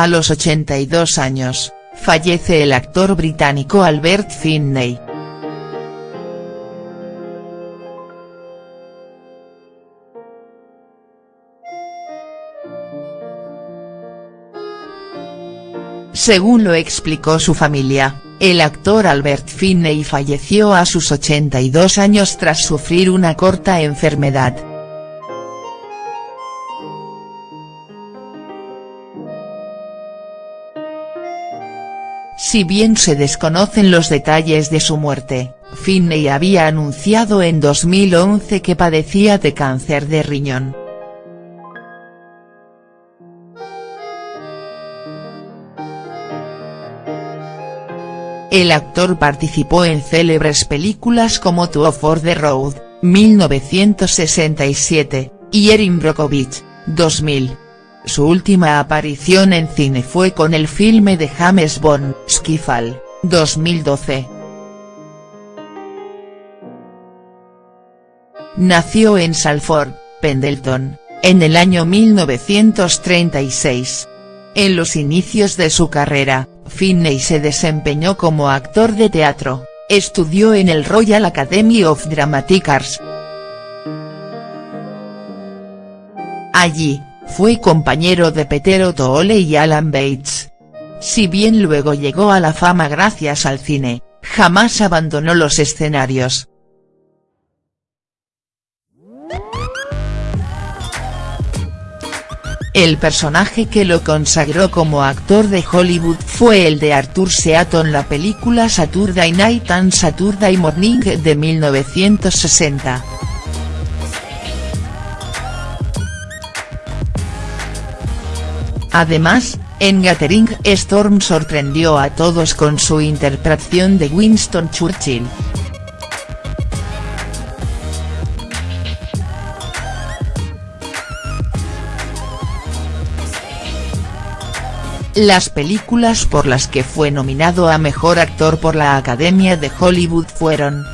A los 82 años, fallece el actor británico Albert Finney. Según lo explicó su familia, el actor Albert Finney falleció a sus 82 años tras sufrir una corta enfermedad. Si bien se desconocen los detalles de su muerte, Finney había anunciado en 2011 que padecía de cáncer de riñón. El actor participó en célebres películas como Two for the Road, 1967, y Erin Brockovich, 2000. Su última aparición en cine fue con el filme de James Bond, Skyfall, 2012. Nació en Salford, Pendleton, en el año 1936. En los inicios de su carrera, Finney se desempeñó como actor de teatro, estudió en el Royal Academy of Dramatic Arts. Allí, fue compañero de Peter O'Toole y Alan Bates. Si bien luego llegó a la fama gracias al cine, jamás abandonó los escenarios. El personaje que lo consagró como actor de Hollywood fue el de Arthur Seaton en la película Saturday Night and Saturday Morning de 1960. Además, en Gathering Storm sorprendió a todos con su interpretación de Winston Churchill. Las películas por las que fue nominado a Mejor Actor por la Academia de Hollywood fueron.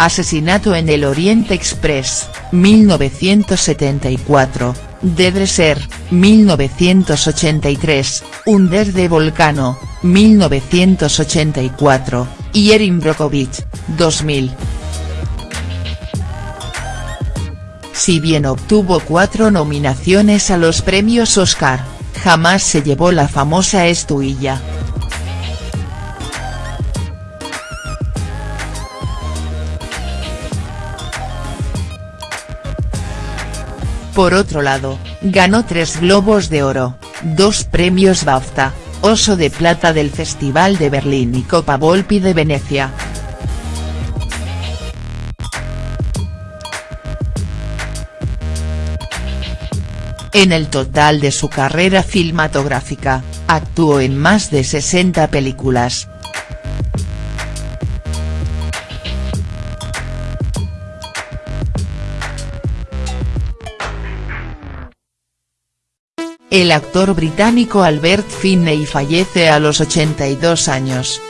Asesinato en el Oriente Express, 1974, The Dresser, 1983, Under de Volcano, 1984 y Erin Brockovich, 2000. Si bien obtuvo cuatro nominaciones a los premios Oscar, jamás se llevó la famosa estuilla. Por otro lado, ganó tres Globos de Oro, dos premios BAFTA, Oso de Plata del Festival de Berlín y Copa Volpi de Venecia. En el total de su carrera filmatográfica, actuó en más de 60 películas, El actor británico Albert Finney fallece a los 82 años.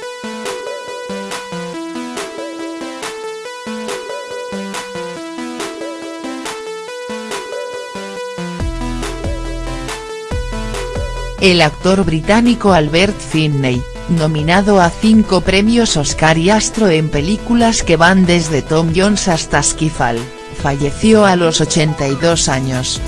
El actor británico Albert Finney, nominado a cinco premios Oscar y astro en películas que van desde Tom Jones hasta Skyfall, falleció a los 82 años.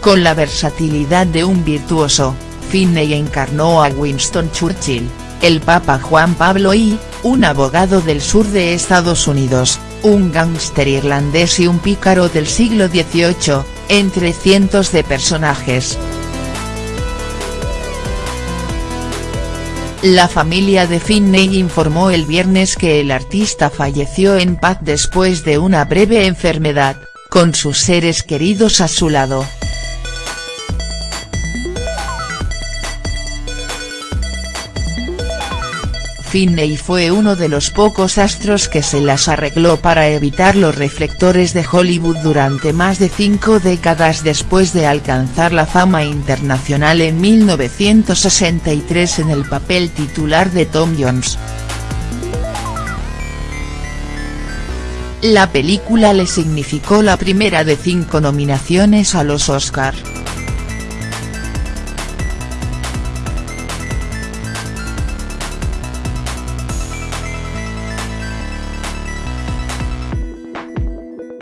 Con la versatilidad de un virtuoso, Finney encarnó a Winston Churchill, el Papa Juan Pablo I, un abogado del sur de Estados Unidos, un gángster irlandés y un pícaro del siglo XVIII, entre cientos de personajes. La familia de Finney informó el viernes que el artista falleció en paz después de una breve enfermedad, con sus seres queridos a su lado. Finney fue uno de los pocos astros que se las arregló para evitar los reflectores de Hollywood durante más de cinco décadas después de alcanzar la fama internacional en 1963 en el papel titular de Tom Jones. La película le significó la primera de cinco nominaciones a los Oscar.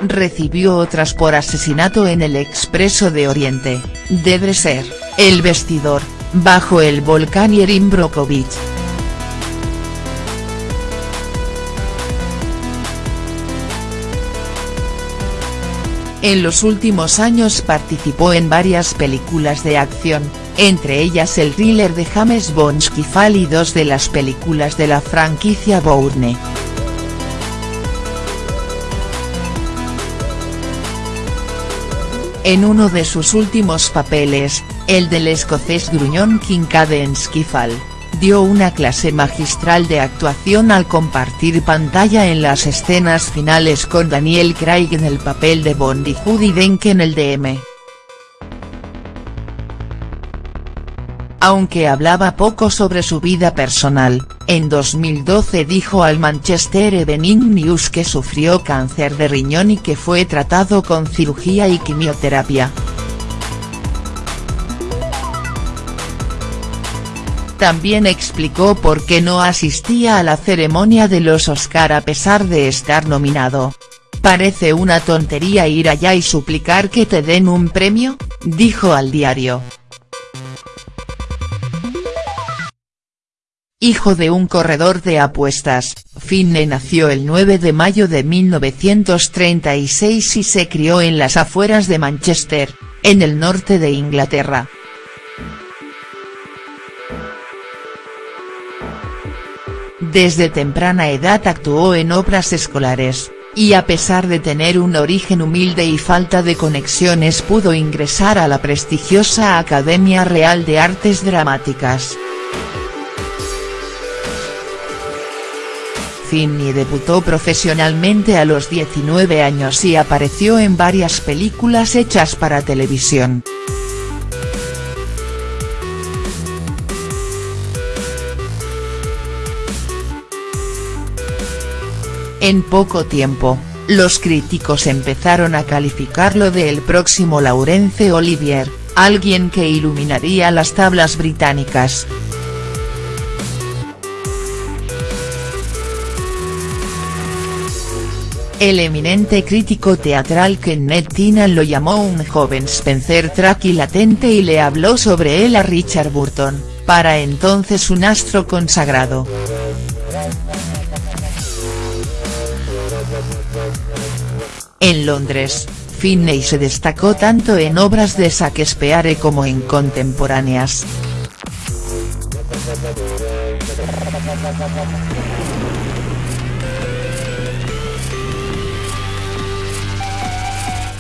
Recibió otras por asesinato en el Expreso de Oriente, debe ser, El Vestidor, bajo el volcán Yerim Brokovich. En los últimos años participó en varias películas de acción, entre ellas el thriller de James Bond Skyfall y dos de las películas de la franquicia Bourne. En uno de sus últimos papeles, el del escocés gruñón Kincaid en Skiffle, dio una clase magistral de actuación al compartir pantalla en las escenas finales con Daniel Craig en el papel de Bond y Judy Dench en el DM. Aunque hablaba poco sobre su vida personal, en 2012 dijo al Manchester Evening News que sufrió cáncer de riñón y que fue tratado con cirugía y quimioterapia. También explicó por qué no asistía a la ceremonia de los Oscar a pesar de estar nominado. Parece una tontería ir allá y suplicar que te den un premio, dijo al diario. Hijo de un corredor de apuestas, Finney nació el 9 de mayo de 1936 y se crió en las afueras de Manchester, en el norte de Inglaterra. Desde temprana edad actuó en obras escolares, y a pesar de tener un origen humilde y falta de conexiones pudo ingresar a la prestigiosa Academia Real de Artes Dramáticas. Finney debutó profesionalmente a los 19 años y apareció en varias películas hechas para televisión. En poco tiempo, los críticos empezaron a calificarlo de el próximo Laurence Olivier, alguien que iluminaría las tablas británicas. El eminente crítico teatral Kenneth Tynan lo llamó un joven Spencer Tracy latente y le habló sobre él a Richard Burton, para entonces un astro consagrado. En Londres, Finney se destacó tanto en obras de Shakespeare como en contemporáneas.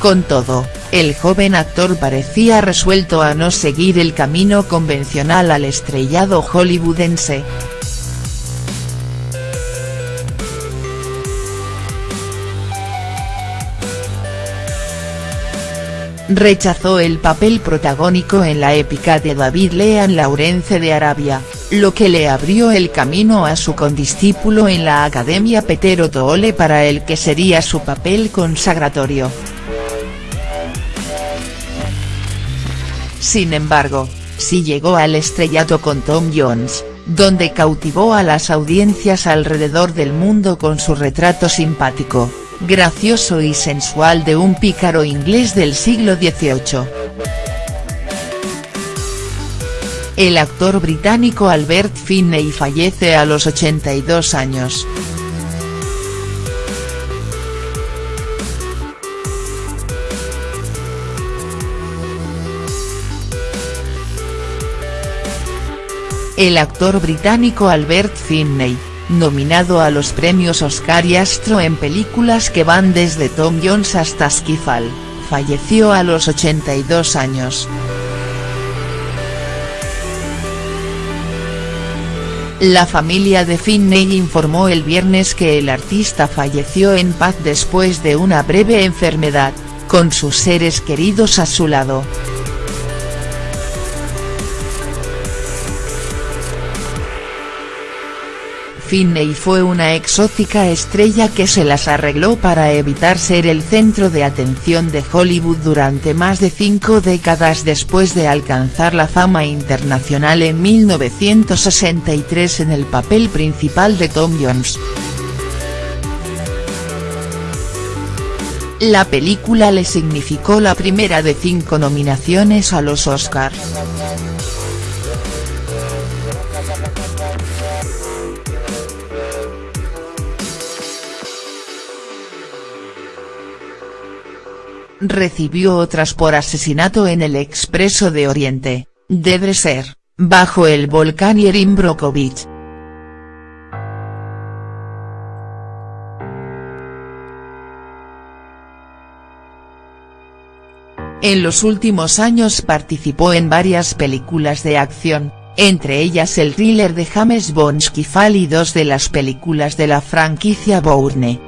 Con todo, el joven actor parecía resuelto a no seguir el camino convencional al estrellado hollywoodense. Rechazó el papel protagónico en la épica de David Lean Laurence de Arabia, lo que le abrió el camino a su condiscípulo en la Academia Peter Toole para el que sería su papel consagratorio. Sin embargo, sí llegó al estrellato con Tom Jones, donde cautivó a las audiencias alrededor del mundo con su retrato simpático, gracioso y sensual de un pícaro inglés del siglo XVIII. El actor británico Albert Finney fallece a los 82 años. El actor británico Albert Finney, nominado a los premios Oscar y Astro en películas que van desde Tom Jones hasta Skyfall, falleció a los 82 años. La familia de Finney informó el viernes que el artista falleció en paz después de una breve enfermedad, con sus seres queridos a su lado. Finney fue una exótica estrella que se las arregló para evitar ser el centro de atención de Hollywood durante más de cinco décadas después de alcanzar la fama internacional en 1963 en el papel principal de Tom Jones. La película le significó la primera de cinco nominaciones a los Oscars. Recibió otras por asesinato en el Expreso de Oriente, de Dresser, bajo el volcán Yerin Brokovich. En los últimos años participó en varias películas de acción, entre ellas el thriller de James Bond Skyfall y dos de las películas de la franquicia Bourne.